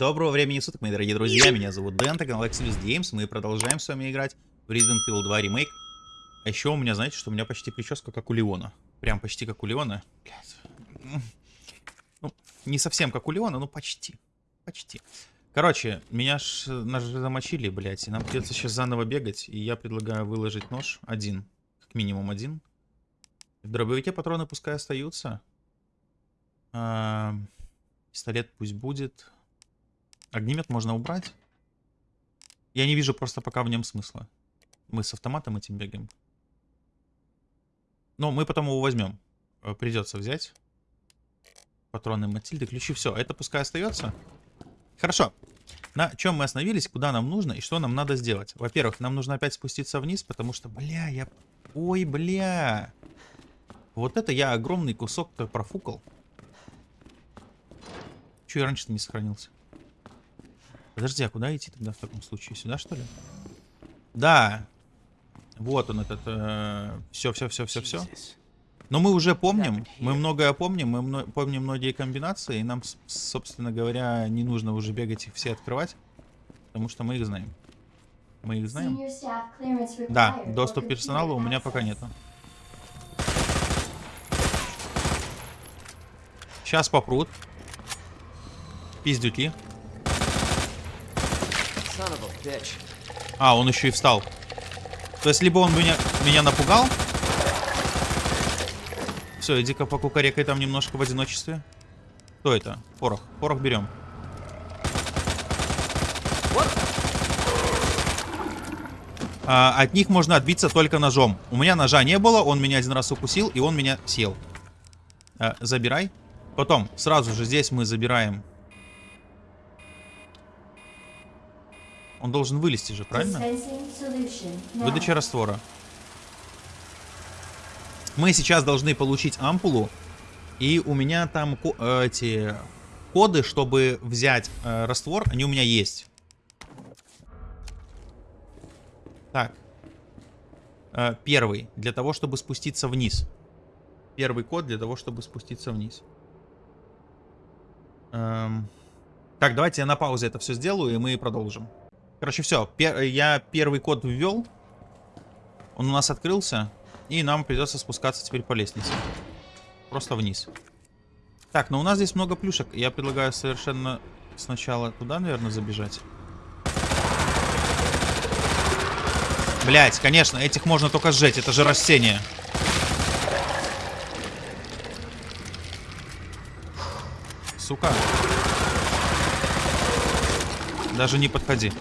Доброго времени суток, мои дорогие друзья, меня зовут Дэн, это канал Exodus Games, мы продолжаем с вами играть в Resident Evil 2 ремейк. А еще у меня, знаете, что у меня почти прическа как у Леона. Прям почти как у Леона. Ну, не совсем как у Леона, но почти. Почти. Короче, меня ж нас замочили, блядь, и нам придется сейчас заново бегать, и я предлагаю выложить нож один, как минимум один. В дробовике патроны пускай остаются. А, пистолет пусть будет. Огнемет можно убрать. Я не вижу просто пока в нем смысла. Мы с автоматом этим бегаем. Но мы потом его возьмем. Э, придется взять. Патроны Матильды, ключи, все. Это пускай остается. Хорошо. На чем мы остановились, куда нам нужно и что нам надо сделать? Во-первых, нам нужно опять спуститься вниз, потому что, бля, я... Ой, бля. Вот это я огромный кусок-то профукал. Че я раньше-то не сохранился? Подожди, а куда идти тогда в таком случае? Сюда, что ли? Да. Вот он этот... Все, все, все, все, все. Но мы уже помним, мы многое помним, мы мно помним многие комбинации, и нам, собственно говоря, не нужно уже бегать их все открывать, потому что мы их знаем. Мы их знаем? Да, доступ персонала у меня пока нету. Сейчас попрут. Пиздюки. А, он еще и встал. То есть, либо он меня, меня напугал. Все, иди-ка покукарекай там немножко в одиночестве. Кто это? Порох. Порох берем. А, от них можно отбиться только ножом. У меня ножа не было, он меня один раз укусил, и он меня съел. А, забирай. Потом, сразу же здесь мы забираем Он должен вылезти же, правильно? Выдача раствора. Мы сейчас должны получить ампулу. И у меня там э, эти коды, чтобы взять э, раствор, они у меня есть. Так. Э, первый. Для того, чтобы спуститься вниз. Первый код для того, чтобы спуститься вниз. Эм... Так, давайте я на паузе это все сделаю, и мы продолжим. Короче, все. Пер я первый код ввел. Он у нас открылся. И нам придется спускаться теперь по лестнице. Просто вниз. Так, но у нас здесь много плюшек. Я предлагаю совершенно сначала туда, наверное, забежать. Блять, конечно, этих можно только сжечь. Это же растение. Сука. Даже не подходи.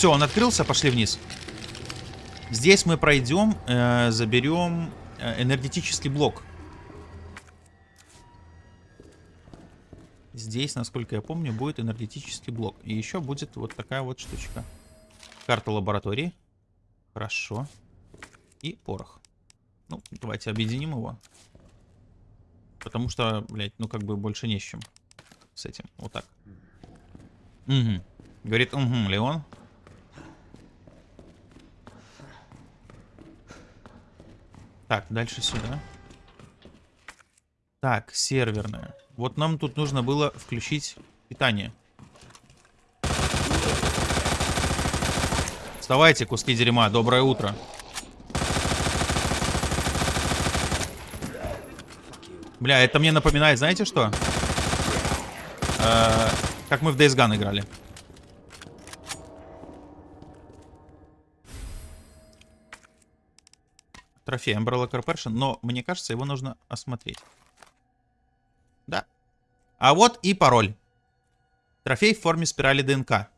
Все, он открылся, пошли вниз. Здесь мы пройдем, э, заберем э, энергетический блок. Здесь, насколько я помню, будет энергетический блок. И еще будет вот такая вот штучка. Карта лаборатории. Хорошо. И порох. Ну, давайте объединим его. Потому что, блядь, ну как бы больше не с чем. С этим. Вот так. Угу. Говорит, угу, Леон. Так, дальше сюда. Так, серверная. Вот нам тут нужно было включить питание. Вставайте, куски дерьма. Доброе утро. Бля, это мне напоминает, знаете что? Э -э как мы в Days Gone играли. Трофей Umbrella Corporation, но мне кажется, его нужно осмотреть. Да. А вот и пароль. Трофей в форме спирали ДНК.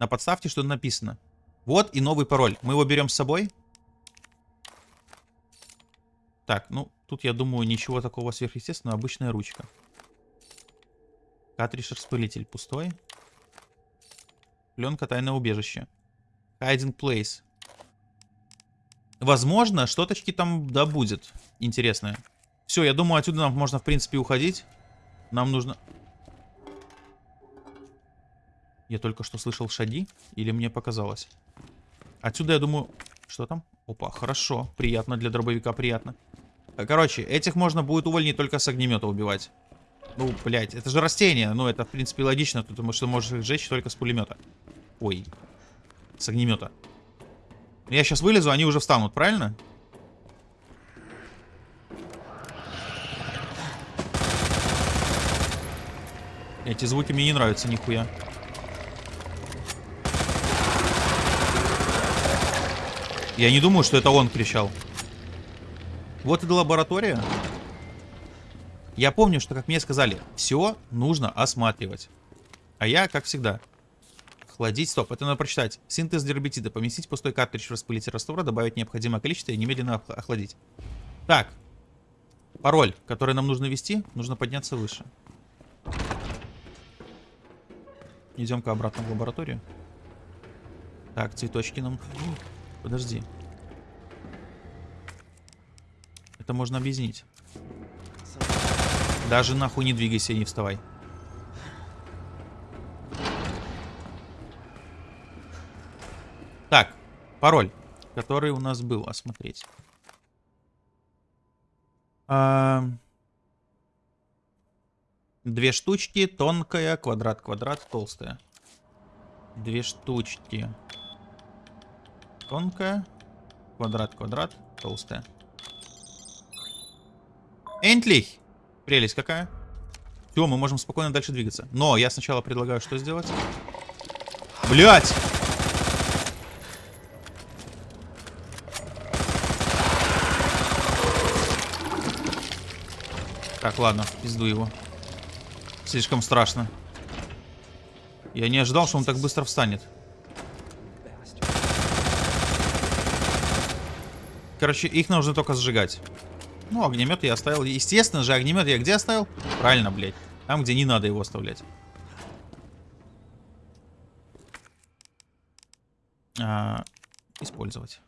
На подставке что написано. Вот и новый пароль. Мы его берем с собой. Так, ну, тут, я думаю, ничего такого сверхъестественного. Обычная ручка. Картридж-распылитель пустой. Пленка тайное убежище. Hiding place. Возможно, что-то там да будет интересное. Все, я думаю, отсюда нам можно, в принципе, уходить. Нам нужно... Я только что слышал шаги, или мне показалось? Отсюда, я думаю... Что там? Опа, хорошо. Приятно для дробовика, приятно. Короче, этих можно будет увольнить только с огнемета убивать. Ну, блядь, это же растение. Ну, это, в принципе, логично, потому что можешь их сжечь только с пулемета. Ой. С огнемета. Я сейчас вылезу, они уже встанут, правильно? Эти звуки мне не нравятся нихуя. Я не думаю, что это он кричал. Вот и лаборатория. Я помню, что, как мне сказали, все нужно осматривать. А я, как всегда, охладить. Стоп, это надо прочитать. Синтез дербетида. Поместить пустой картридж в распылитель раствора, добавить необходимое количество и немедленно охладить. Так. Пароль, который нам нужно ввести, нужно подняться выше. Идем-ка обратно в лабораторию. Так, цветочки нам... Подожди. Это можно объяснить. Даже нахуй не двигайся не вставай. Пароль, который у нас был, осмотреть. А... Две штучки, тонкая, квадрат, квадрат, толстая. Две штучки. Тонкая, квадрат, квадрат, толстая. Энтлих! Прелесть какая. Все, мы можем спокойно дальше двигаться. Но я сначала предлагаю что сделать? Блять! Так, ладно, пизду его. Слишком страшно. Я не ожидал, что он так быстро встанет. Короче, их нужно только сжигать. Ну, огнемет я оставил. Естественно же, огнемет я где оставил? Правильно, блядь. Там, где не надо его оставлять. А, использовать.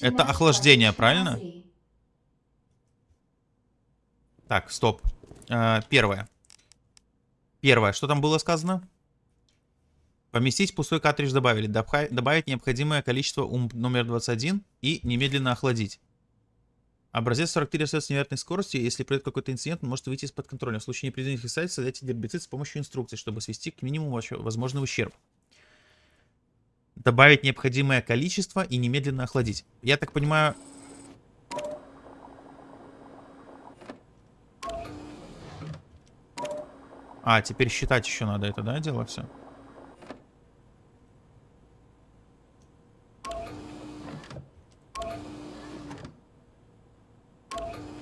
Это охлаждение, правильно? Так, стоп. А, первое. Первое. Что там было сказано? Поместить пустой картридж добавили. Добавить необходимое количество ум номер 21 и немедленно охладить. Образец 43 остается с невероятной скоростью. Если произойдет какой-то инцидент, он может выйти из-под контроля. В случае непредвиденных обстоятельств создайте гербицид с помощью инструкций, чтобы свести к минимуму возможный ущерб. Добавить необходимое количество и немедленно охладить. Я так понимаю... А, теперь считать еще надо это, да, дело все?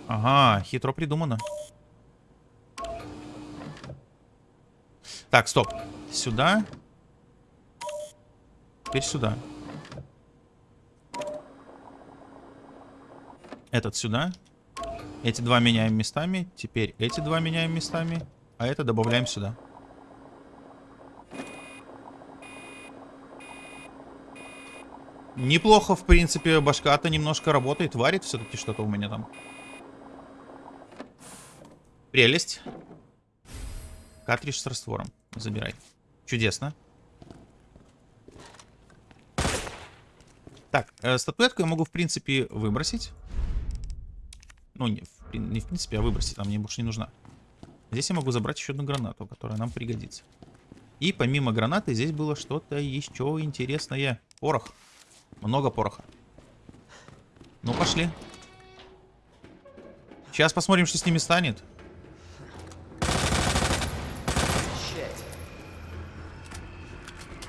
Ага, хитро придумано. Так, стоп. Сюда. Теперь сюда. Этот сюда. Эти два меняем местами. Теперь эти два меняем местами. А это добавляем сюда. Неплохо, в принципе, башка-то немножко работает. Варит все-таки что-то у меня там. Прелесть. Картридж с раствором. Забирай. Чудесно. Так, э, статуэтку я могу, в принципе, выбросить. Ну, не в, не в принципе, а выбросить. Она мне больше не нужна. Здесь я могу забрать еще одну гранату, которая нам пригодится. И помимо гранаты здесь было что-то еще интересное. Порох. Много пороха. Ну, пошли. Сейчас посмотрим, что с ними станет.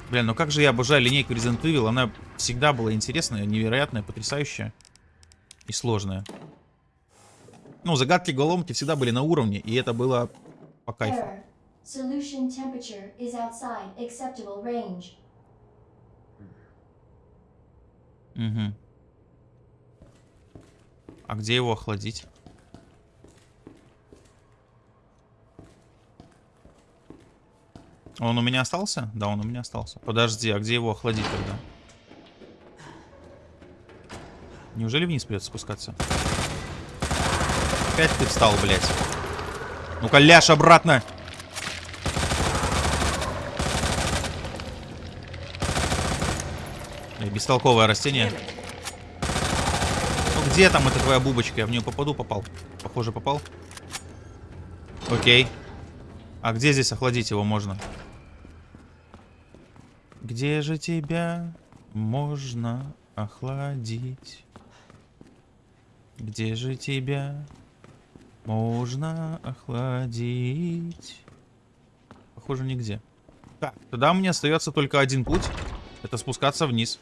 Бля, ну как же я обожаю линейку Resident Evil. Она всегда была интересная, невероятная, потрясающая и сложная. Ну, загадки голомки всегда были на уровне, и это было по кайфу. Угу. А где его охладить? Он у меня остался? Да, он у меня остался. Подожди, а где его охладить тогда? Неужели вниз придется спускаться? Опять ты встал, блядь. Ну-ка, ляж обратно. Бестолковое растение. Ну Где там эта твоя бубочка? Я в нее попаду, попал. Похоже, попал. Окей. А где здесь охладить его можно? Где же тебя можно охладить? Где же тебя можно охладить? Похоже, нигде. Так, тогда мне остается только один путь. Это спускаться вниз.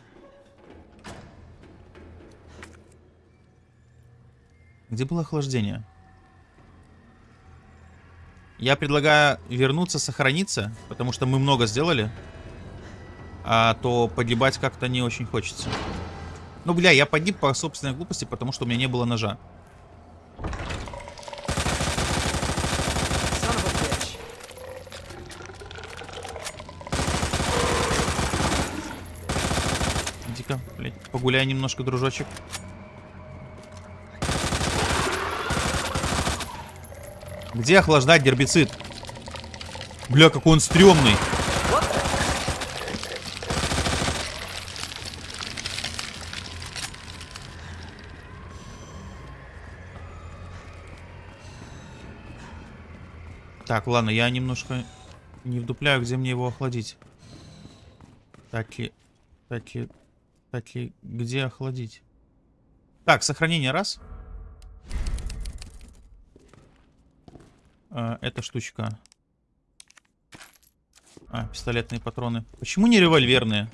Где было охлаждение? Я предлагаю вернуться, сохраниться, потому что мы много сделали. А то погибать как-то не очень хочется. Ну, бля, я погиб по собственной глупости, потому что у меня не было ножа. Иди-ка, блядь, погуляй немножко, дружочек. Где охлаждать гербицид? Бля, какой он стрёмный. Так, ладно, я немножко не вдупляю, где мне его охладить. Так и... Так и... Так и... Где охладить? Так, сохранение раз. А, эта штучка. А, пистолетные патроны. Почему не револьверные?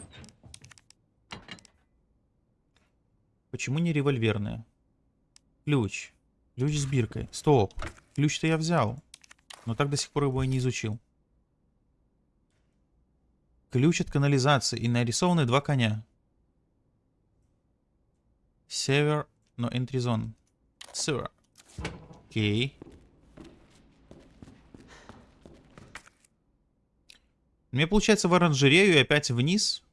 Почему не револьверные? Ключ. Ключ с биркой. Стоп. Ключ-то я взял. Но так до сих пор его и не изучил. Ключ от канализации. И нарисованы два коня. Север, но zone. Север. Окей. Мне получается в оранжерею и опять вниз.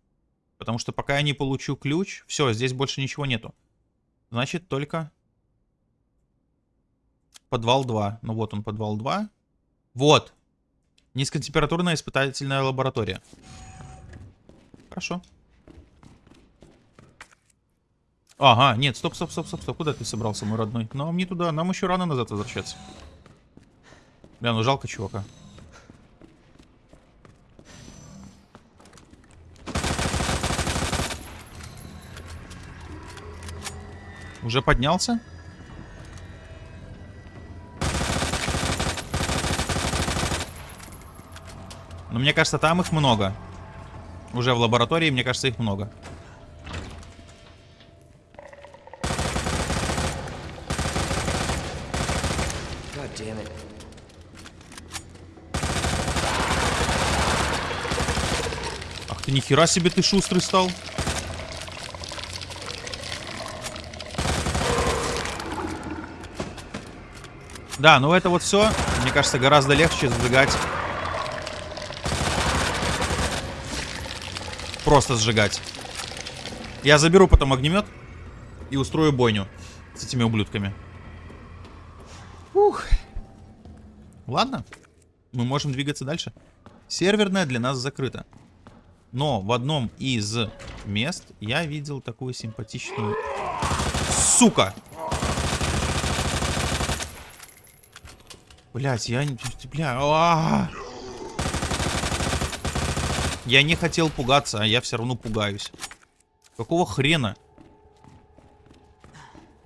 Потому что пока я не получу ключ... Все, здесь больше ничего нету. Значит, только... Подвал 2. Ну вот он, подвал 2. Вот. Низкотемпературная испытательная лаборатория. Хорошо. Ага, нет, стоп, стоп, стоп, стоп, стоп. Куда ты собрался, мой родной? Нам не туда, нам еще рано назад возвращаться. Бля, ну жалко чувака. Уже поднялся? Но мне кажется, там их много. Уже в лаборатории, мне кажется, их много. Ах ты, нихера себе ты шустрый стал. Да, ну это вот все, мне кажется, гораздо легче сжигать. Просто сжигать. Я заберу потом огнемет и устрою бойню с этими ублюдками. Ух. Ладно, мы можем двигаться дальше. Серверная для нас закрыта. Но в одном из мест я видел такую симпатичную... Сука! Блять, я... Бля... А -а -а! Я не хотел пугаться, а я все равно пугаюсь. Какого хрена?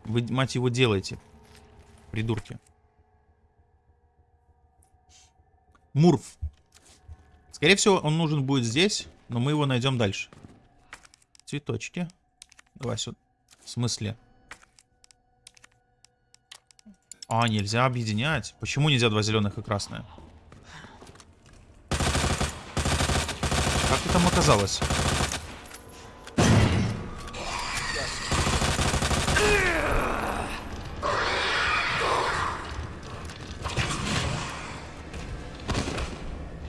Вы, мать его, делаете? Придурки. Мурф. Скорее всего, он нужен будет здесь, но мы его найдем дальше. Цветочки. Давай сюда. В смысле? А, нельзя объединять. Почему нельзя два зеленых и красное? Как ты там оказалось?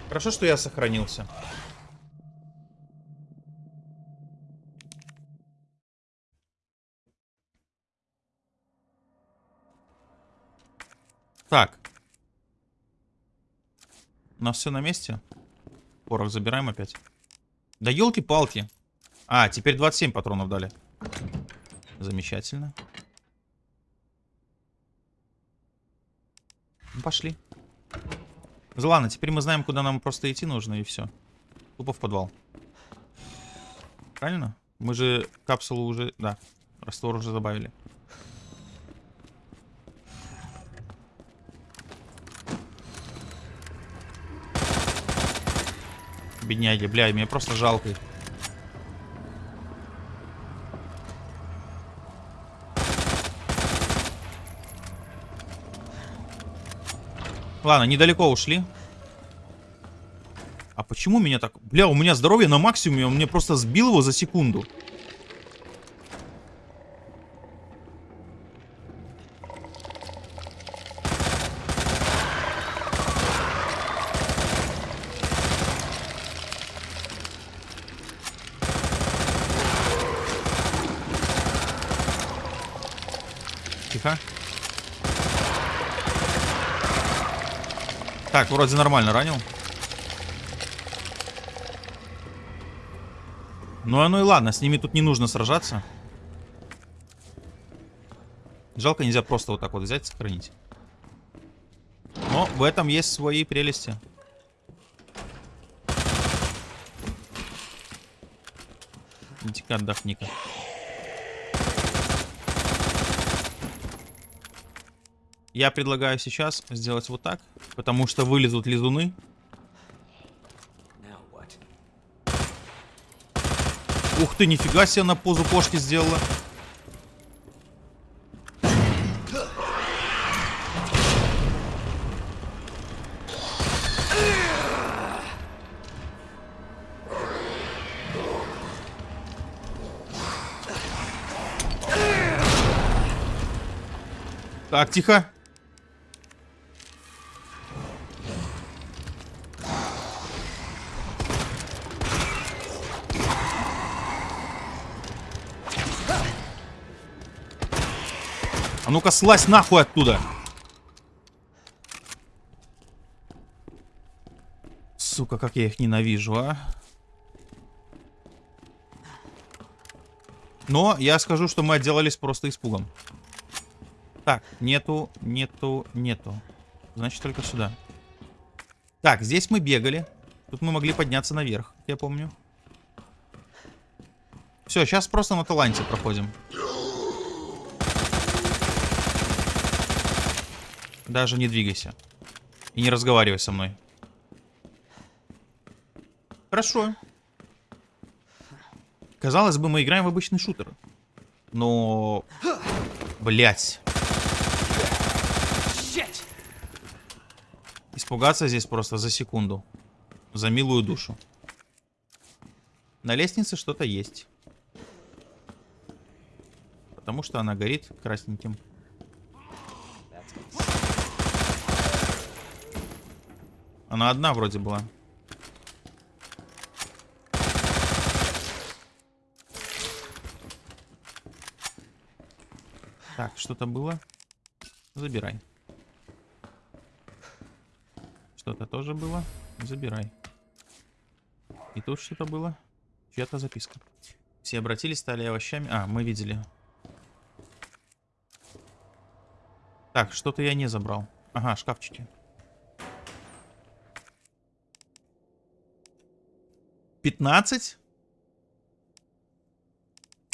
Хорошо, что я сохранился. Так. У нас все на месте. Порох забираем опять. Да елки-палки. А, теперь 27 патронов дали. Замечательно. Ну, пошли. Ладно, теперь мы знаем, куда нам просто идти нужно, и все. Тупо в подвал. Правильно? Мы же капсулу уже... Да, раствор уже добавили. Бедняги, бля, мне просто жалко. Ладно, недалеко ушли. А почему меня так... Бля, у меня здоровье на максимуме, он мне просто сбил его за секунду. Тихо. Так, вроде нормально ранил. Ну, оно и ладно, с ними тут не нужно сражаться. Жалко, нельзя просто вот так вот взять и сохранить. Но в этом есть свои прелести. Иди-ка отдохни-ка. Я предлагаю сейчас сделать вот так, потому что вылезут лизуны. Ух ты, нифига себе на позу кошки сделала. Так, тихо. А ну-ка, слазь нахуй оттуда. Сука, как я их ненавижу, а. Но я скажу, что мы отделались просто испугом. Так, нету, нету, нету. Значит, только сюда. Так, здесь мы бегали. Тут мы могли подняться наверх, я помню. Все, сейчас просто на таланте проходим. Даже не двигайся. И не разговаривай со мной. Хорошо. Казалось бы, мы играем в обычный шутер. Но... Блять. Испугаться здесь просто за секунду. За милую душу. На лестнице что-то есть. Потому что она горит красненьким. Она одна вроде была. Так, что-то было. Забирай. Что-то тоже было. Забирай. И тут что-то было. Чья-то записка. Все обратились, стали овощами. А, мы видели. Так, что-то я не забрал. Ага, шкафчики. 15?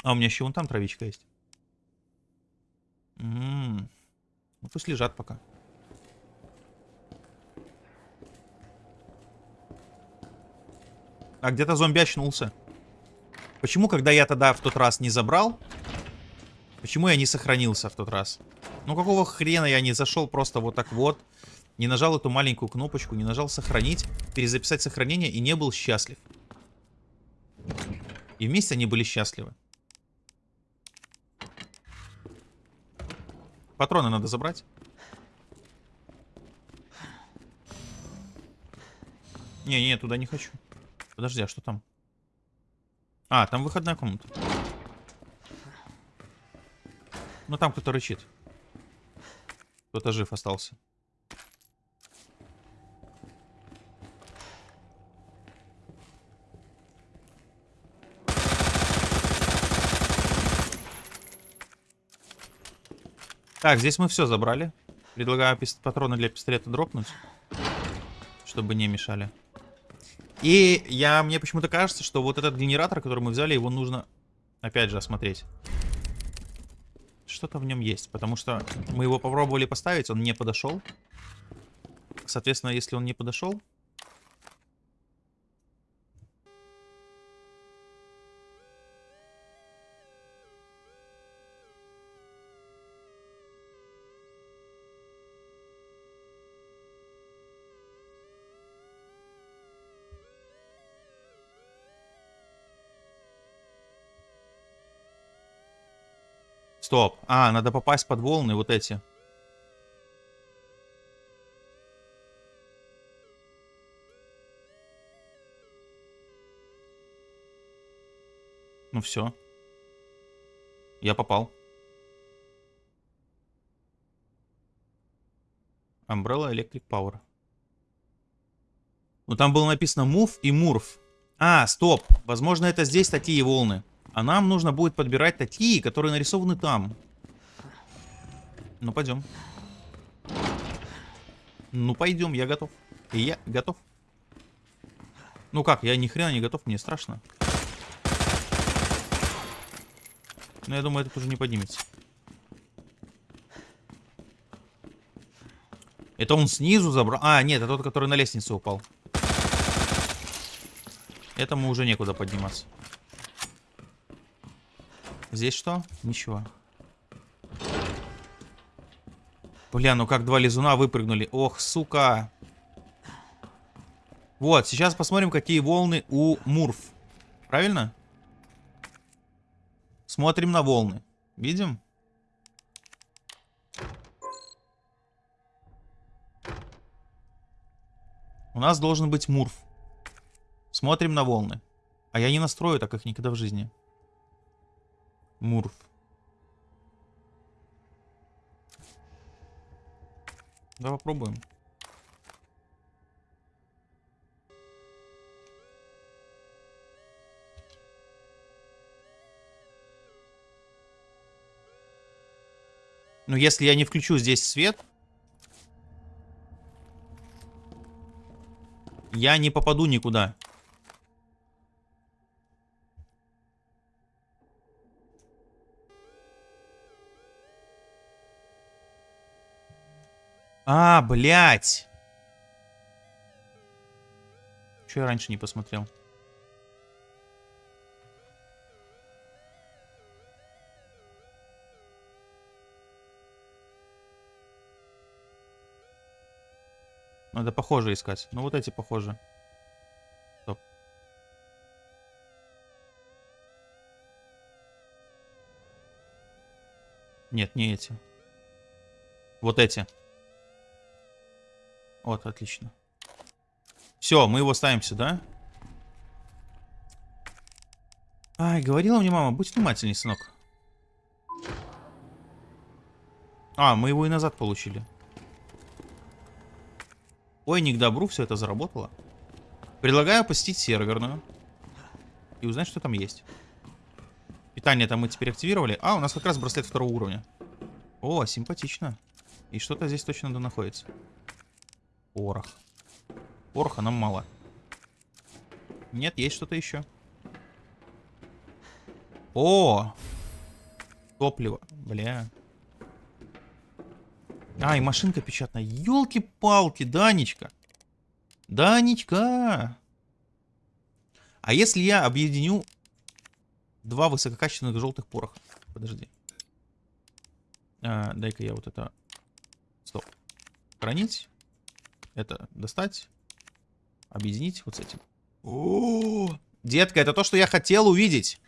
А у меня еще вон там травичка есть. М -м -м. Ну пусть лежат пока. А где-то зомби очнулся. Почему, когда я тогда в тот раз не забрал? Почему я не сохранился в тот раз? Ну какого хрена я не зашел просто вот так вот, не нажал эту маленькую кнопочку, не нажал сохранить, перезаписать сохранение и не был счастлив. И вместе они были счастливы. Патроны надо забрать. Не, не, туда не хочу. Подожди, а что там? А, там выходная комната. Ну там кто-то рычит. Кто-то жив остался. Так, здесь мы все забрали. Предлагаю патроны для пистолета дропнуть. Чтобы не мешали. И я, мне почему-то кажется, что вот этот генератор, который мы взяли, его нужно, опять же, осмотреть. Что-то в нем есть, потому что мы его попробовали поставить, он не подошел. Соответственно, если он не подошел, Стоп. А, надо попасть под волны вот эти. Ну все. Я попал. Umbrella Electric Power. Ну там было написано Move и Murph. А, стоп. Возможно, это здесь такие волны. А нам нужно будет подбирать такие, которые нарисованы там. Ну, пойдем. Ну, пойдем, я готов. И я готов. Ну как, я ни хрена не готов, мне страшно. Но я думаю, это уже не поднимется. Это он снизу забрал? А, нет, это тот, который на лестницу упал. Этому уже некуда подниматься. Здесь что? Ничего. Бля, ну как два лизуна выпрыгнули. Ох, сука. Вот, сейчас посмотрим, какие волны у Мурф. Правильно? Смотрим на волны. Видим? У нас должен быть Мурф. Смотрим на волны. А я не настрою так их никогда в жизни. Мурф. Давай попробуем. Но если я не включу здесь свет, я не попаду никуда. А, блядь. Че я раньше не посмотрел? Надо похоже искать. Ну вот эти похожи. Стоп. Нет, не эти. Вот эти. Вот, отлично. Все, мы его ставим сюда. Ай, говорила мне мама, будь внимательней, сынок. А, мы его и назад получили. Ой, не к добру, все это заработало. Предлагаю посетить серверную. И узнать, что там есть. Питание там мы теперь активировали. А, у нас как раз браслет второго уровня. О, симпатично. И что-то здесь точно да находится. Порох. Пороха нам мало. Нет, есть что-то еще. О! Топливо. Бля. А, и машинка печатная. Елки-палки, Данечка. Данечка. А если я объединю два высококачественных желтых пороха? Подожди. А, Дай-ка я вот это... Стоп. Хранить. Это достать. Объединить вот с этим. О, -о, -о! детка, это то, что я хотел увидеть.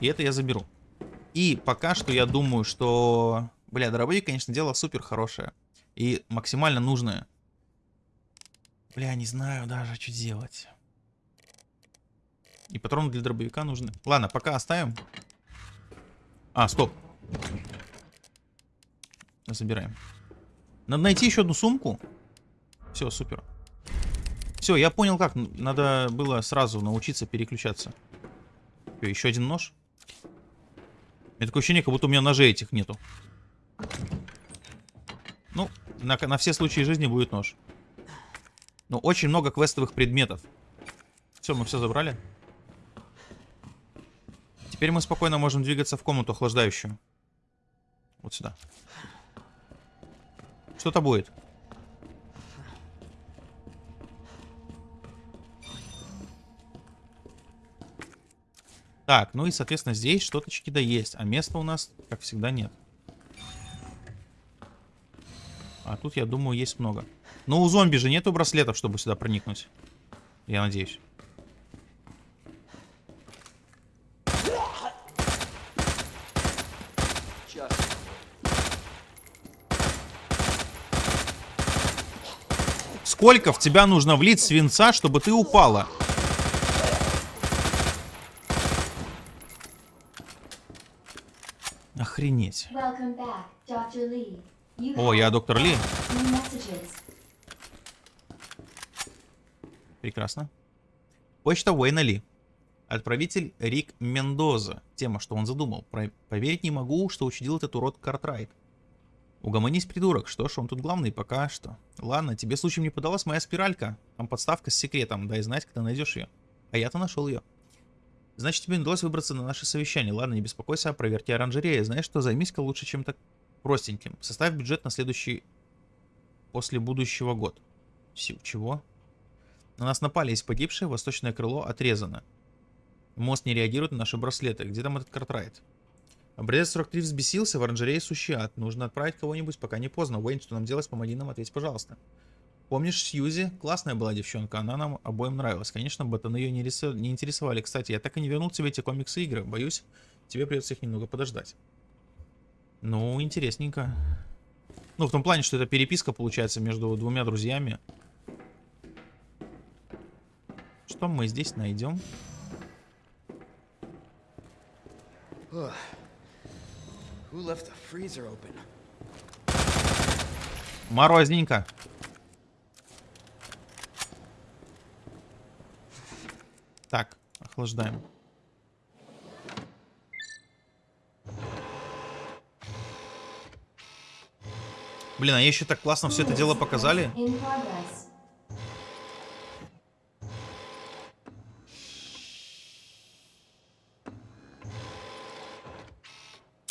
И это я заберу. И пока что я думаю, что... Бля, дробовик, конечно, дело супер хорошее. И максимально нужное. Бля, не знаю даже, что делать. И патроны для дробовика нужны. Ладно, пока оставим. А, стоп. Забираем. Надо найти еще одну сумку. Все, супер. Все, я понял как. Надо было сразу научиться переключаться. Что, еще один нож? У меня такое ощущение, как будто у меня ножей этих нету. На, на все случаи жизни будет нож. Но очень много квестовых предметов. Все, мы все забрали. Теперь мы спокойно можем двигаться в комнату охлаждающую. Вот сюда. Что-то будет. Так, ну и, соответственно, здесь что-то чики-то есть, а места у нас, как всегда, нет. А тут, я думаю, есть много. Но у зомби же нету браслетов, чтобы сюда проникнуть. Я надеюсь. Сколько в тебя нужно влить свинца, чтобы ты упала? Охренеть. О, я доктор Ли. Прекрасно. Почта Уэйна Ли. Отправитель Рик Мендоза. Тема, что он задумал. Про... Поверить не могу, что учудил этот урод Картрайт. Угомонись, придурок. Что ж, он тут главный пока что. Ладно, тебе случаем не подалась моя спиралька? Там подставка с секретом. Дай знать, когда найдешь ее. А я-то нашел ее. Значит, тебе удалось выбраться на наше совещание. Ладно, не беспокойся о проверке оранжереи. Знаешь что, займись-ка лучше чем-то простеньким. Составь бюджет на следующий... После будущего год. Чего? На нас напали, есть погибшие, восточное крыло отрезано. Мост не реагирует на наши браслеты. Где там этот картрайт? Образец 43 взбесился, в оранжерее сущий ад. Нужно отправить кого-нибудь, пока не поздно. Уэйн, что нам делать? Помоги нам, ответь, пожалуйста. Помнишь Сьюзи? Классная была девчонка, она нам обоим нравилась. Конечно, ботаны ее не, рису... не интересовали. Кстати, я так и не вернул тебе эти комиксы игры. Боюсь, тебе придется их немного подождать. Ну, интересненько. Ну, в том плане, что это переписка получается между двумя друзьями. Что мы здесь найдем? Морозненько. Так, охлаждаем. Блин, а еще так классно все это дело показали.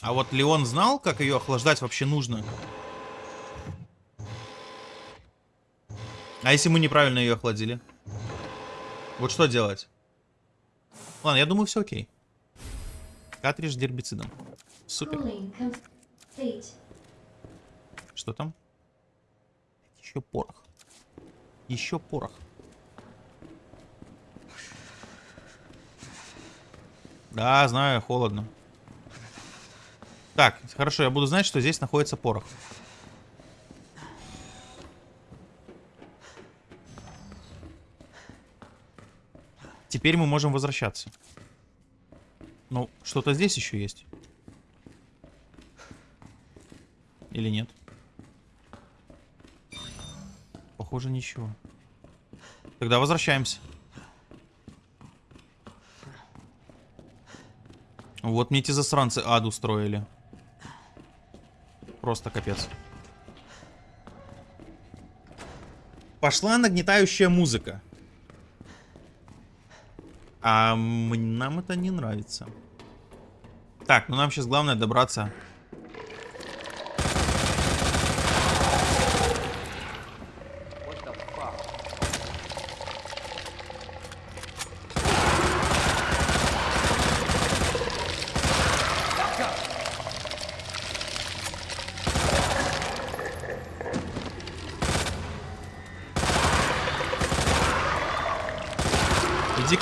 А вот Леон знал, как ее охлаждать вообще нужно? А если мы неправильно ее охладили? Вот что делать? Ладно, я думаю, все окей. Картридж гербицидом. Супер. Что там? Еще порох. Еще порох. Да, знаю, холодно. Так, хорошо, я буду знать, что здесь находится порох. Теперь мы можем возвращаться. Ну, что-то здесь еще есть. Или нет? Похоже, ничего. Тогда возвращаемся. Вот мне эти засранцы ад устроили. Просто капец. Пошла нагнетающая музыка. А нам это не нравится. Так, ну нам сейчас главное добраться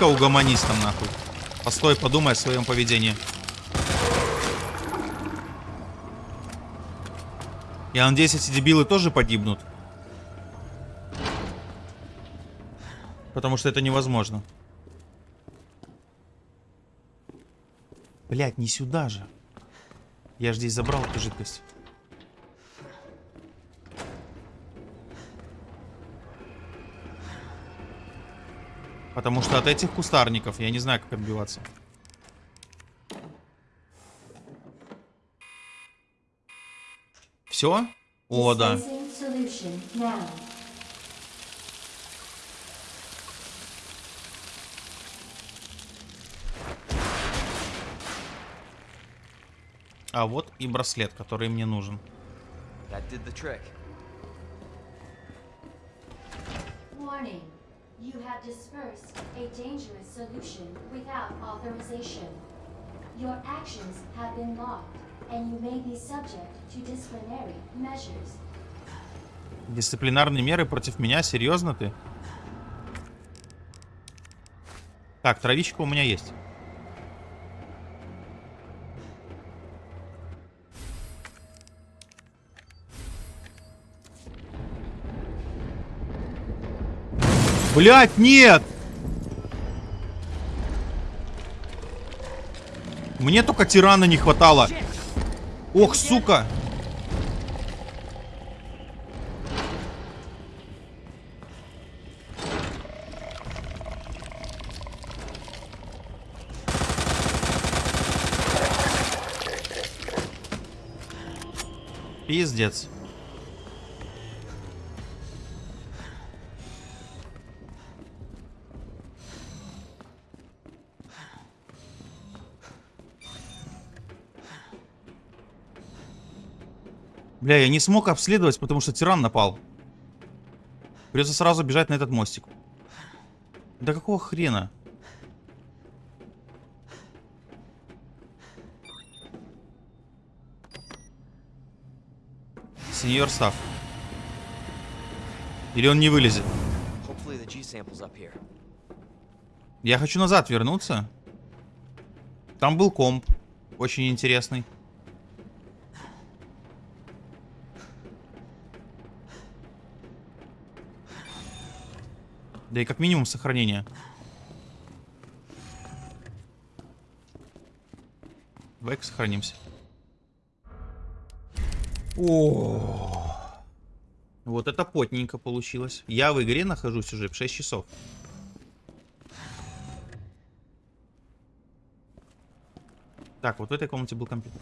Иди-ка угомонись там нахуй. Постой, подумай о своем поведении. Я надеюсь, эти дебилы тоже погибнут. Потому что это невозможно. Блять, не сюда же. Я же здесь забрал эту жидкость. Потому что от этих кустарников я не знаю, как отбиваться. Все? О, да. А вот и браслет, который мне нужен. That did the trick. Warning. You have dispersed a dangerous solution without authorization. Your actions have been logged, and you may be subject to disciplinary measures. Дисциплинарные меры против меня? Серьезно ты? Так, травичка у меня есть. Блять, нет! Мне только тирана не хватало. Ох, сука! Пиздец. Бля, я не смог обследовать, потому что тиран напал. Придется сразу бежать на этот мостик. Да какого хрена? Сеньор Став. Или он не вылезет? Я хочу назад вернуться. Там был комп. Очень интересный. Да и как минимум сохранение. Давай-ка сохранимся. О, вот это потненько получилось. Я в игре нахожусь уже в 6 часов. Так, вот в этой комнате был компьютер.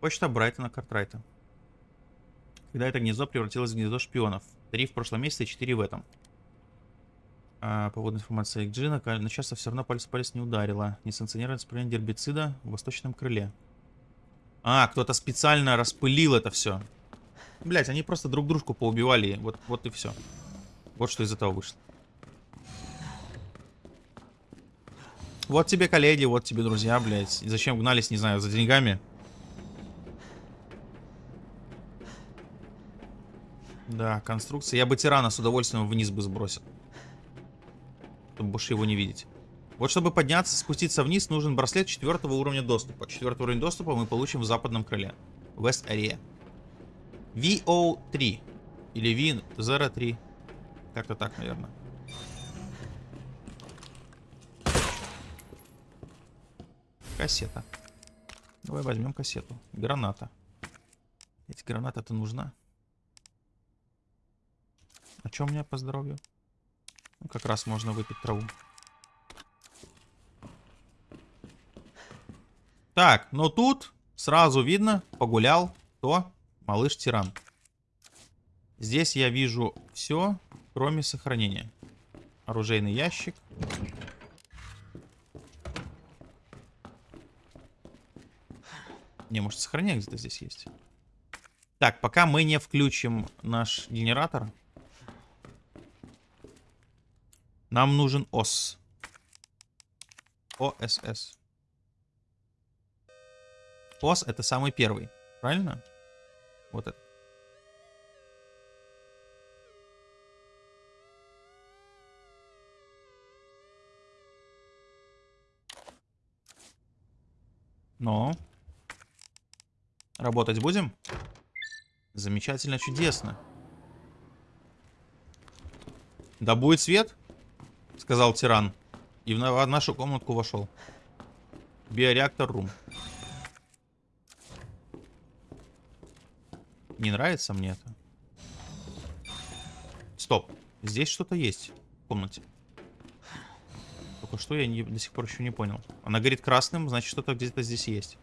Почта Брайтона Картрайта. Когда это гнездо превратилось в гнездо шпионов. Три в прошлом месяце, четыре в этом. А, поводная информация Джина. Но часто все равно палец в палец не ударила. Несанкционированное распыление гербицида в восточном крыле. А, кто-то специально распылил это все. Блять, они просто друг дружку поубивали. Вот, вот и все. Вот что из этого вышло. Вот тебе коллеги, вот тебе друзья, блядь. И зачем гнались, не знаю, за деньгами? Да, конструкция. Я бы тирана с удовольствием вниз бы сбросил. Чтобы больше его не видеть. Вот чтобы подняться, спуститься вниз, нужен браслет четвертого уровня доступа. Четвертый уровень доступа мы получим в западном крыле. West Area. VO3. Или V03. Как-то так, наверное. Кассета. Давай возьмем кассету. Граната. Эти граната-то нужна. А что у меня по здоровью? Ну, как раз можно выпить траву. Так, но тут сразу видно, погулял, то малыш-тиран. Здесь я вижу все, кроме сохранения. Оружейный ящик. Не, может сохранение где-то здесь есть. Так, пока мы не включим наш генератор, нам нужен ОС. ОСС. ОС это самый первый. Правильно? Вот это. Но. Работать будем? Замечательно, чудесно. Да будет свет? Сказал тиран. И в нашу комнатку вошел. Биореактор рум. Не нравится мне это. Стоп. Здесь что-то есть в комнате. Только что я не, до сих пор еще не понял. Она горит красным, значит что-то где-то здесь есть.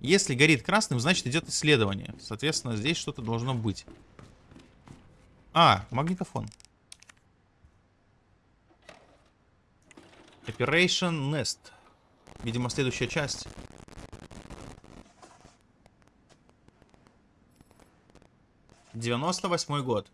Если горит красным, значит идет исследование. Соответственно, здесь что-то должно быть. А, магнитофон. Operation Nest. Видимо, следующая часть. Девяносто восьмой год.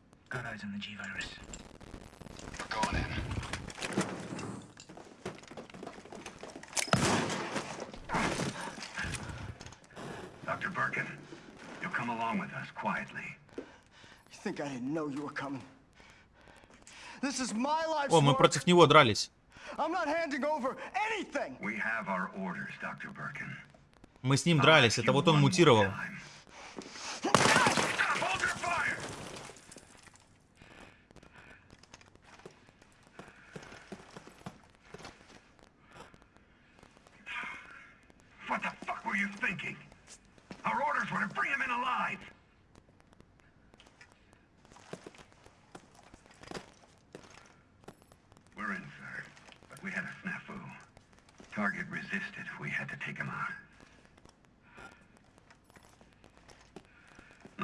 О, мы против него дрались. I'm not handing over anything. We have our orders, Dr. Birkin. Мы с ним дрались. Это вот он мутировал.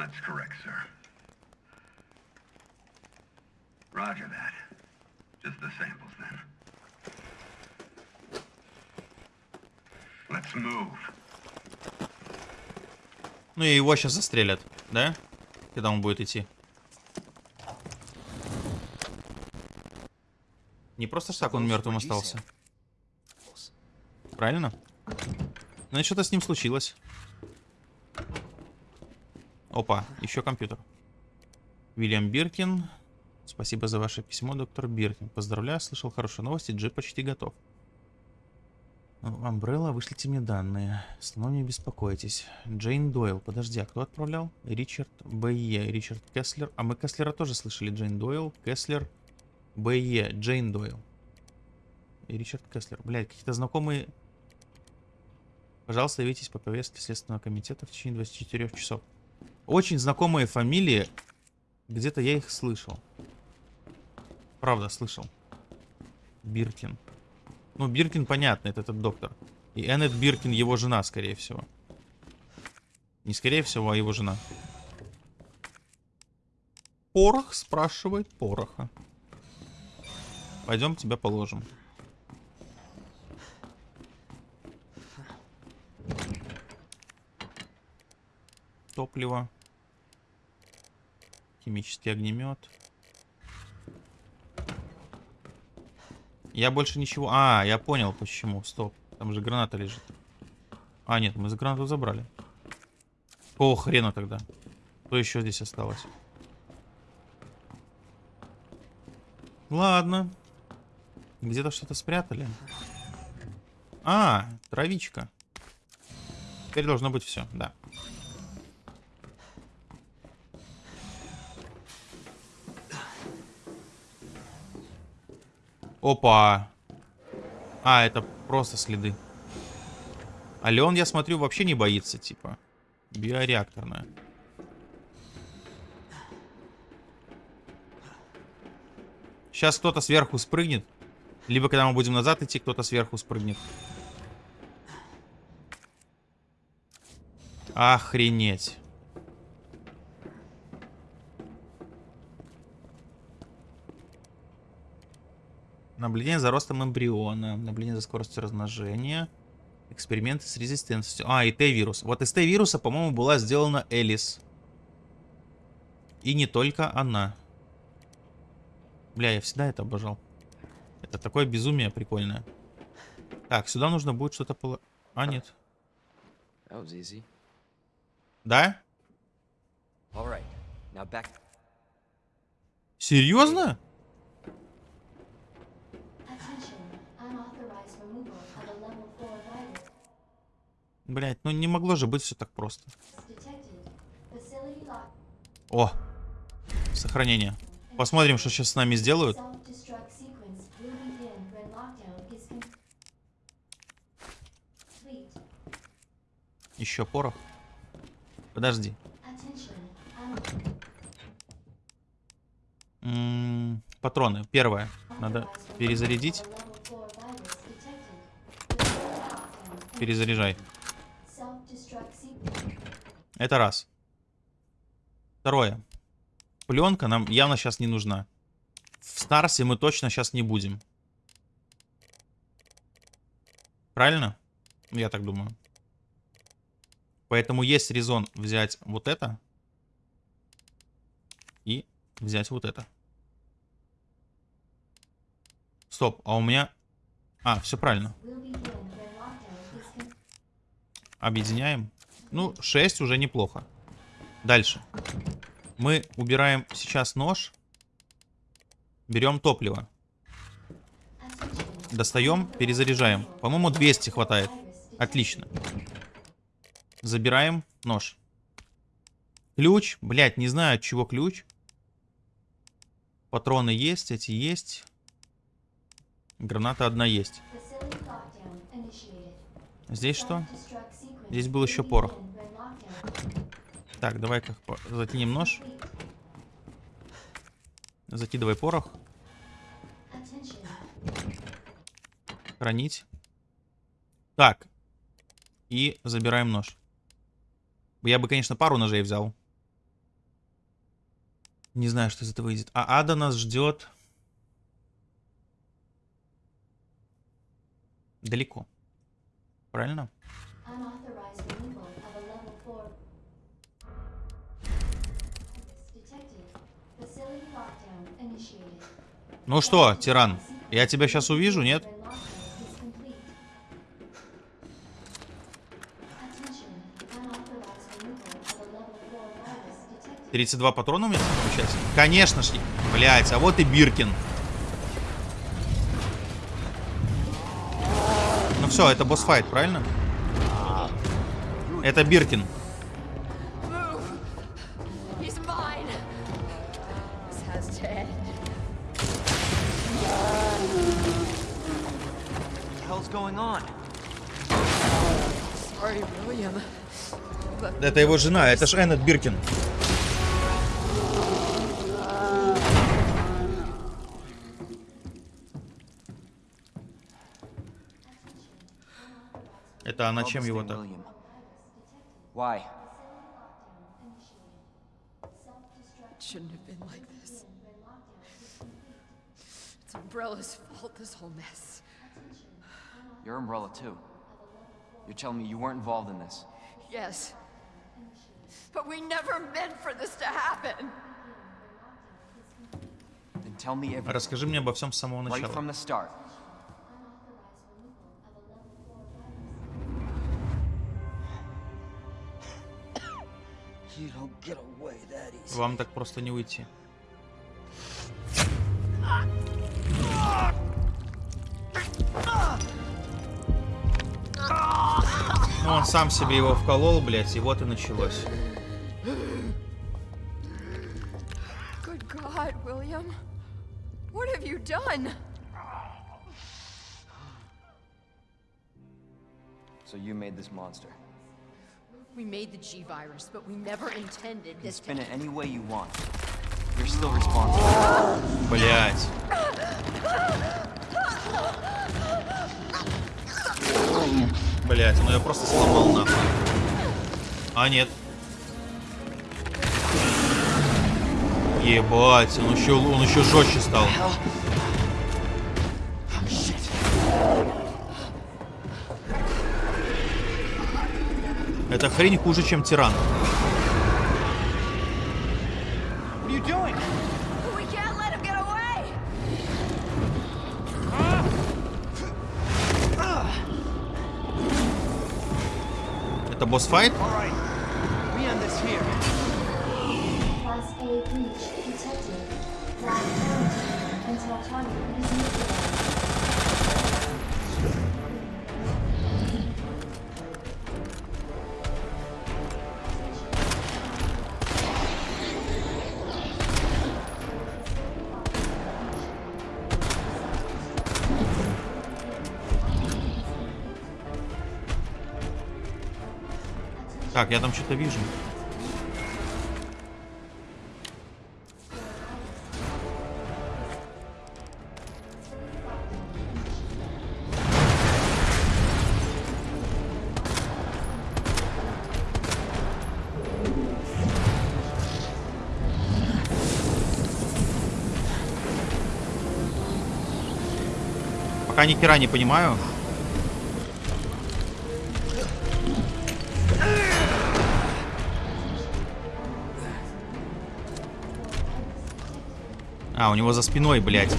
That's correct, sir. Roger that. Just the samples, then. Let's move. Ну и его сейчас застрелят, да? Когда он будет идти. Не просто ж так он мертвым остался. Правильно? Значит, что-то с ним случилось. Опа, еще компьютер. Вильям Биркин. Спасибо за ваше письмо, доктор Биркин. Поздравляю, слышал хорошие новости, джип почти готов. Амбрелла, вышлите мне данные. Снова не беспокойтесь. Джейн Дойл. Подожди, а кто отправлял? Ричард Б.Е. Ричард Кеслер. А мы Кеслера тоже слышали. Джейн Дойл, Кеслер, Б.Е. Джейн Дойл. И Ричард Кеслер. Блядь, какие-то знакомые... Пожалуйста, явитесь по повестке Следственного комитета в течение 24 часов. Очень знакомые фамилии. Где-то я их слышал. Правда, слышал. Биркин. Ну, Биркин, понятно, это этот доктор. И Эннет Биркин его жена, скорее всего. Не скорее всего, а его жена. Порох спрашивает пороха. Пойдем тебя положим. Топливо. Химический огнемет. Я больше ничего... А, я понял почему. Стоп. Там же граната лежит. А, нет, мы за гранату забрали. Какого хрена тогда? Что еще здесь осталось? Ладно. Где-то что-то спрятали. А, травичка. Теперь должно быть все, да. Опа. А, это просто следы. А Леон, я смотрю, вообще не боится, типа. Биореакторная. Сейчас кто-то сверху спрыгнет. Либо когда мы будем назад идти, кто-то сверху спрыгнет. Охренеть. Наблюдение за ростом эмбриона. Наблюдение за скоростью размножения. Эксперименты с резистентностью. А, и Т-вирус. Вот из Т-вируса, по-моему, была сделана Элис. И не только она. Бля, я всегда это обожал. Это такое безумие прикольное. Так, сюда нужно будет что-то поло... А, нет. Да? Серьезно? Блять, ну не могло же быть все так просто. О, сохранение. Посмотрим, что сейчас с нами сделают. Еще порох. Подожди. Un- М, патроны. Первое. Надо перезарядить. removal of a level 4 virus detected. Facility lockdown Перезаряжай. Self-destruct Это раз. Второе. Пленка нам явно сейчас не нужна. В Старсе мы точно сейчас не будем. Правильно? Я так думаю. Поэтому есть резон взять вот это и взять вот это. Стоп, а у меня... А, все правильно. Объединяем. Ну, 6 уже неплохо. Дальше. Мы убираем сейчас нож. Берем топливо. Достаем, перезаряжаем. По-моему, 200 хватает. Отлично. Забираем нож. Ключ. Блять, не знаю, от чего ключ. Патроны есть, эти есть. Граната одна есть. Здесь что? Здесь был еще порох. Так, давай-ка затянем нож. Закидывай порох. Хранить. Так. И забираем нож. Я бы, конечно, пару ножей взял. Не знаю, что из этого выйдет. А Ада нас ждет. Далеко. Правильно? Ну что, тиран, я тебя сейчас увижу, нет? When lockdown is complete. Attention. Unauthorized removal of a level 4 virus detected. 32 патрона у меня получается? Конечно ж. Блять, а вот и Биркин. Ну все, это босс-файт, правильно? Это Биркин. Going on? Sorry, William. Это его жена, это ж Эннет Биркин. Это она чем this его так? Why? Shouldn't have been like this. It's Umbrella's fault, this whole mess. Your umbrella too. You're telling me you weren't involved in this. Yes. But we never meant for this to happen. Then tell me everything. Расскажи мне обо всем с самого Right начала. from the start. You don't get away that easy. Вам так просто не уйти. Ну, он сам себе его вколол, блядь, и вот и началось. Good God, William. What have you done? So you made this monster. We made the G virus, but we never intended this to spin it any way you want. You're still responsible. Блядь. Блядь, ну я просто сломал нахуй. А, нет. Ебать, он еще, он еще жестче стал. Эта хрень хуже, чем тиран. What are you doing? Это босс-файт? Так, я там что-то вижу. Пока ни хера не понимаю. А, у него за спиной, блядь.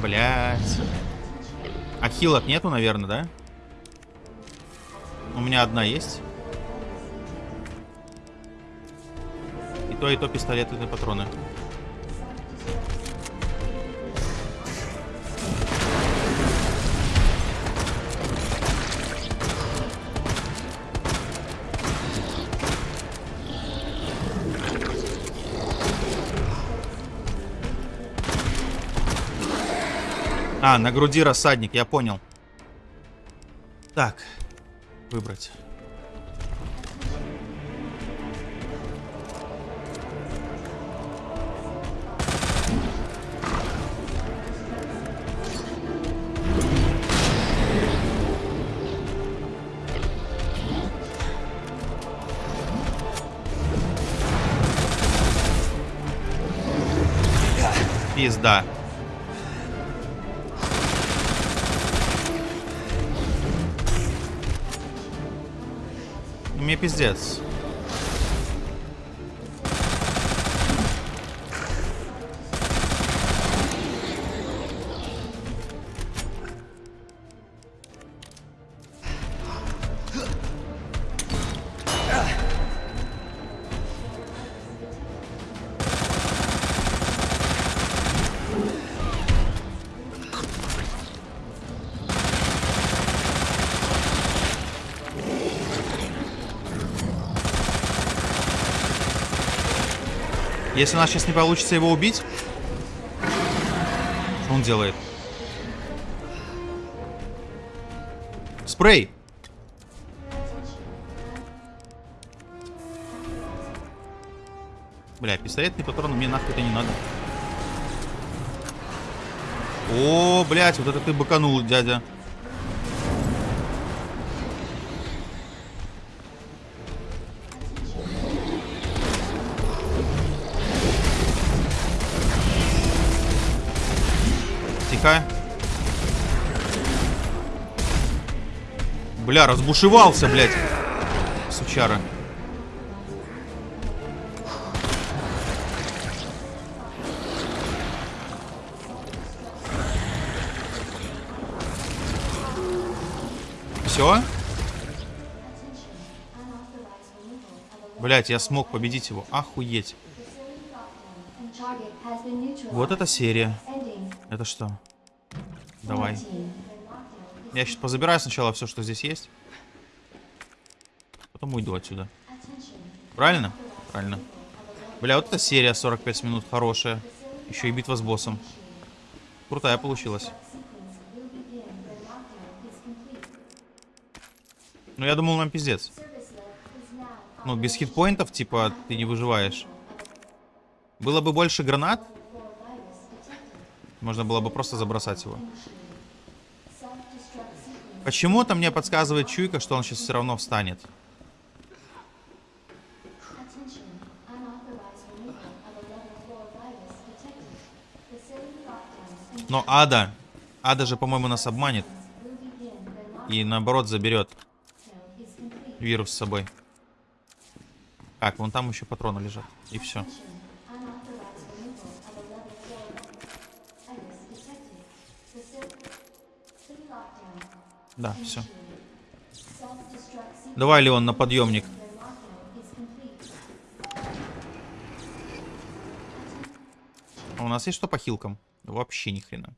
Блядь. А хилок нету, наверное, да? У меня одна есть. И то, и то пистолетные патроны. А, на груди рассадник, я понял. Так, выбрать. Пизда. Мне пиздец. Если у нас сейчас не получится его убить... Что он делает? Спрей! Бля, пистолетный патрон мне нахуй это не надо. О, блядь, вот это ты быканул, дядя. Бля, разбушевался, блядь. Сучара. Все? Блять, я смог победить его. Охуеть. Вот это серия. Это что? Давай. 19. Я сейчас позабираю сначала все, что здесь есть. Потом уйду отсюда. Правильно? Правильно. Бля, вот эта серия 45 минут хорошая. Еще и битва с боссом. Крутая получилась. Ну, я думал, нам пиздец. Ну, без хитпоинтов, типа, ты не выживаешь. Было бы больше гранат, можно было бы просто забросать его. Почему-то мне подсказывает чуйка, что он сейчас все равно встанет. Attention. Unauthorized removal of a level 4 virus detected. Facility lockdown and Но Ада, Ада же, по-моему, нас обманет. И наоборот заберет вирус с собой. Так, вон там еще патроны лежат. И все. Да, все. Давай, Леон, на подъемник. А у нас есть что по хилкам? Вообще ни хрена.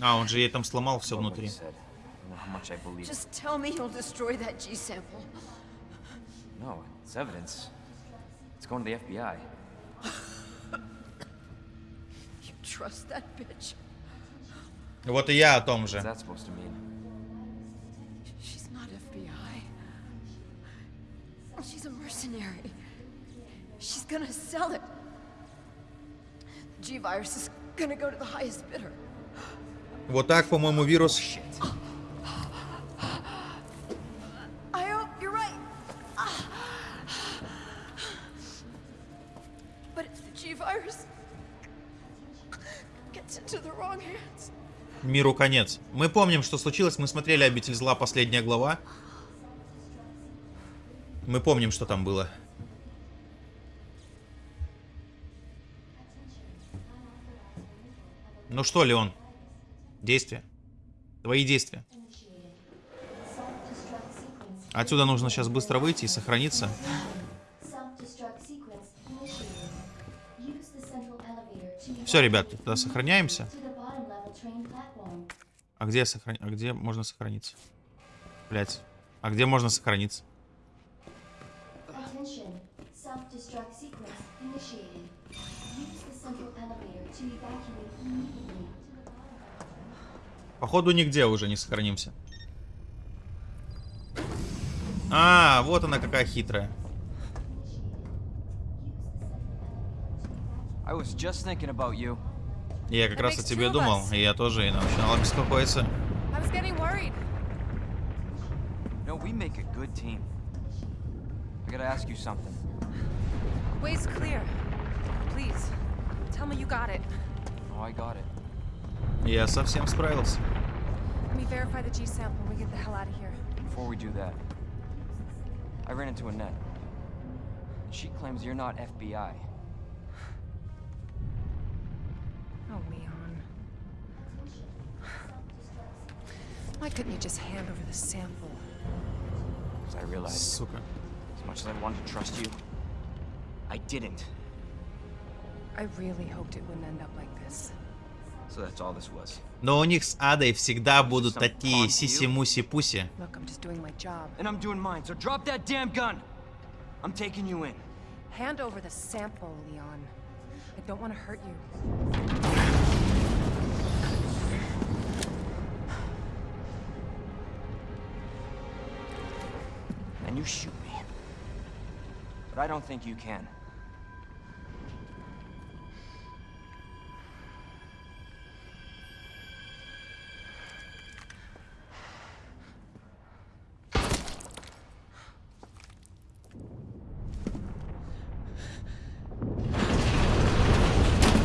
А, он же ей там сломал все внутри. how much I believe. Just tell me you'll destroy that G sample. No, it's evidence. It's going to the FBI. You trust that bitch? Вот и я о том What's же. that supposed to mean? She's not FBI. She's a mercenary. She's gonna sell it. G-Virus is gonna go to the highest bidder. Вот так, по-моему, вирус... Миру конец. Мы помним, что случилось. Мы смотрели «Обитель зла», последняя глава. Мы помним, что там было. Ну что, Леон? Действия. Твои действия. Отсюда нужно сейчас быстро выйти и сохраниться. Все, ребят, тогда сохраняемся. А где, сохран... а где можно сохраниться? Блять. А где можно сохраниться? Походу нигде уже не сохранимся. А, вот она какая хитрая. I was just thinking about you. Я как раз о тебе думал, и я тоже и начинал беспокоиться. I was getting worried. No, we make a good team. I gotta ask you something. Way's clear. Please, tell me you got it. Oh, I got it. Я совсем справился. Let me verify the G sample when we get the hell out of here. Before we do that, I ran into Annette. She claims you're not FBI. Why couldn't you just hand over the sample? Because I realized, Сука. as much as I wanted to trust you, I didn't. I really hoped it wouldn't end up like this. So that's all this was. Но у них с Адой всегда будут такие сиси-муси-пуси. Look, I'm just doing my job. And I'm doing mine, so drop that damn gun! I'm taking you in. Hand over the sample, Leon. I don't want to hurt you. You shoot me. But I don't think you can.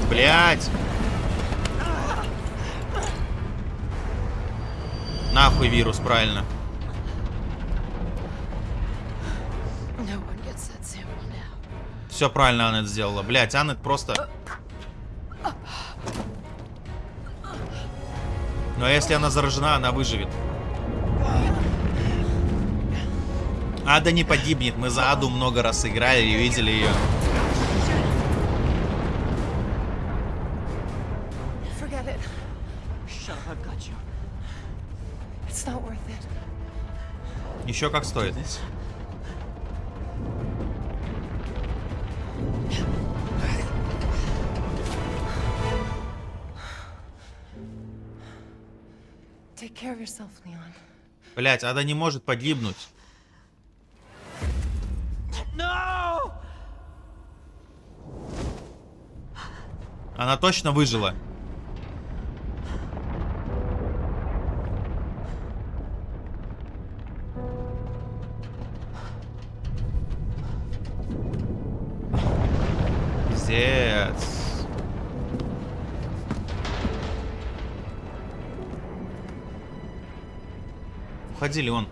Блять! Нахуй вирус, правильно. Все правильно Аннет сделала. Блять, Аннет просто... Но если она заражена, она выживет. Ада не погибнет. Мы за Аду много раз играли и видели ее. Еще как стоит. Блять, Ада не может погибнуть. No! Она точно выжила. Platform.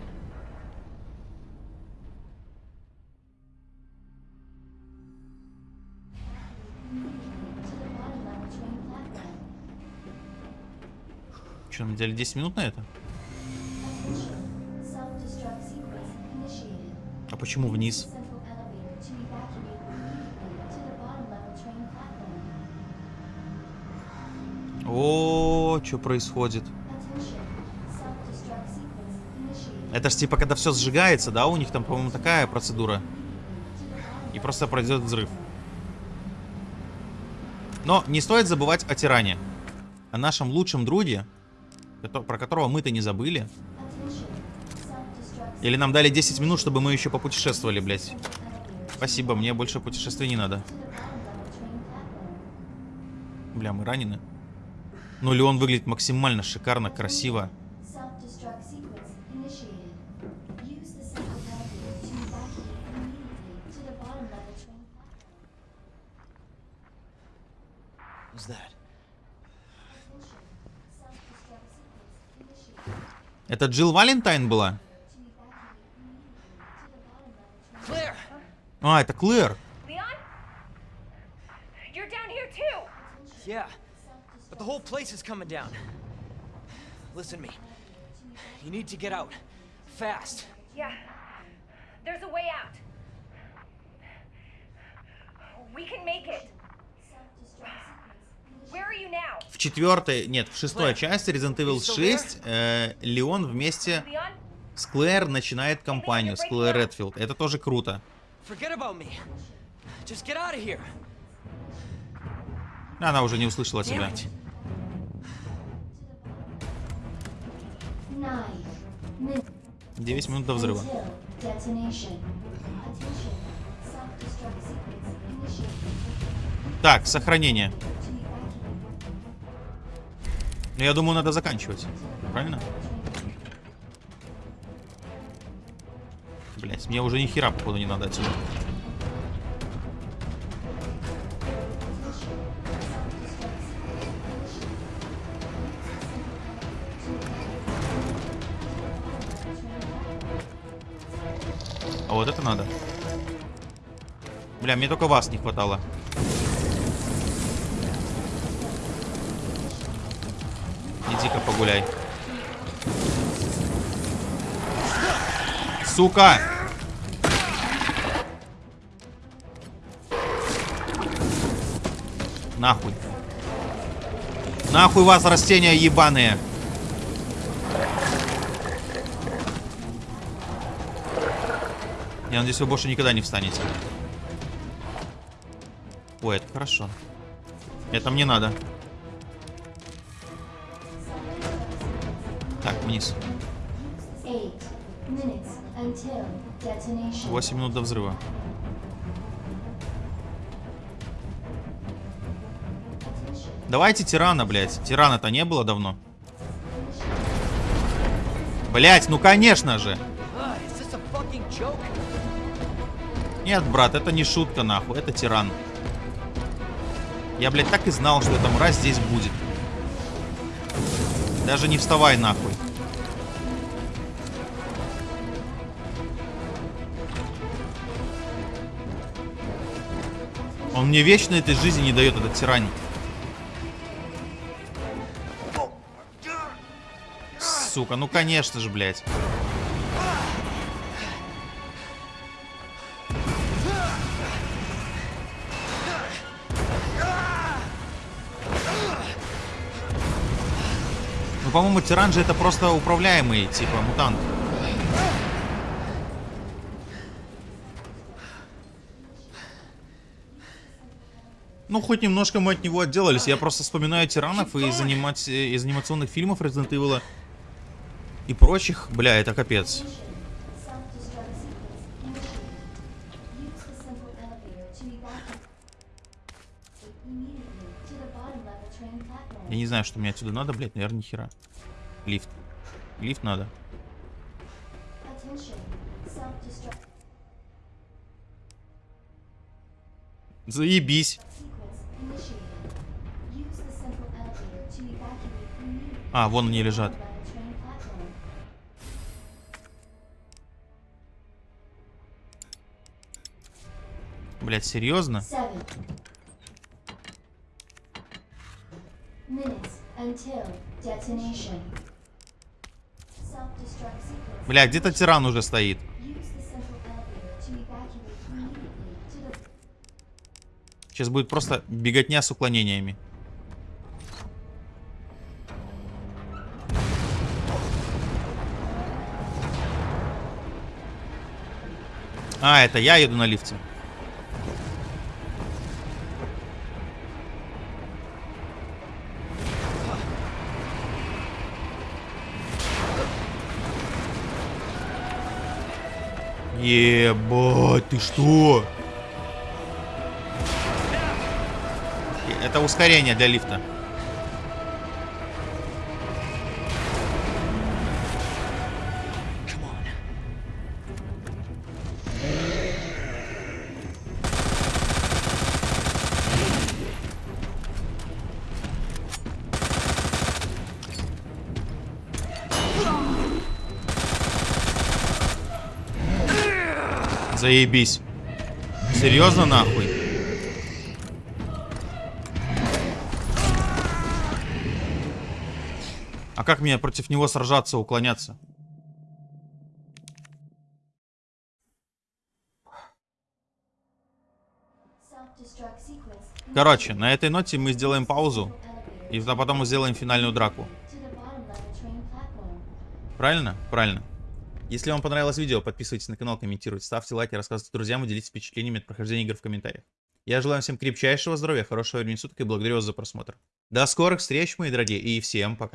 Что, нам дали 10 минут на это? А почему вниз? О, что происходит? Это ж типа, когда все сжигается, да? У них там, по-моему, такая процедура. И просто произойдет взрыв. Но не стоит забывать о тиране. О нашем лучшем друге, про которого мы-то не забыли. Или нам дали 10 минут, чтобы мы еще попутешествовали, блядь. Спасибо, мне больше путешествий не надо. Бля, мы ранены. Ну, Леон выглядит максимально шикарно, красиво. Это Джилл Валентайн была? А, это Клэр. Yeah, but the whole place is coming down. Listen to me. You need to get out. Fast. Yeah. There's a way out. We can make it. Where are you now? В четвертой, нет, в шестой части Resident Evil 6 э, Леон вместе с Клэр начинает кампанию, с Клэр Редфилд. Это тоже круто. Она уже не услышала тебя. 9 минут до взрыва. Так, сохранение. Evacuate Ну, я думаю, надо заканчивать. Правильно? Блять, мне уже ни хера, походу, не надо отсюда. А вот это надо. Бля, мне только вас не хватало. Иди-ка погуляй. Сука! Нахуй. Нахуй вас, растения ебаные. Я надеюсь, вы больше никогда не встанете. Ой, это хорошо. Это мне надо. Вниз. Eight minutes until detonation. 8 минут до взрыва. Давайте тирана, блядь. Тирана-то не было давно. Блять, ну конечно же. Нет, брат, это не шутка, нахуй. Это тиран. Я, блядь, так и знал, что эта мразь здесь будет. Даже не вставай, нахуй. Он мне вечно этой жизни не дает, этот тиран. Сука, ну конечно же, блядь. Ну, по-моему, тиран же это просто управляемый, типа, мутант. Ну, хоть немножко мы от него отделались. Я просто вспоминаю тиранов из, анимати- из анимационных фильмов Resident Evil и прочих. Бля, это капец. Я не знаю, что мне отсюда надо, блядь, наверное, нихера. Лифт. Лифт надо. Заебись. А, вон они лежат. Блядь, серьезно? Бля, где-то тиран уже стоит. Сейчас будет просто беготня с уклонениями. А, это я еду на лифте. Ебать, ты что? Это ускорение для лифта. Заебись. Серьезно нахуй? А как мне против него сражаться, уклоняться? Короче, на этой ноте мы сделаем паузу. И потом мы сделаем финальную драку. Правильно? Правильно. Если вам понравилось видео, подписывайтесь на канал, комментируйте, ставьте лайки, рассказывайте друзьям и делитесь впечатлениями от прохождения игр в комментариях. Я желаю всем крепчайшего здоровья, хорошего времени суток и благодарю вас за просмотр. До скорых встреч, мои дорогие, и всем пока.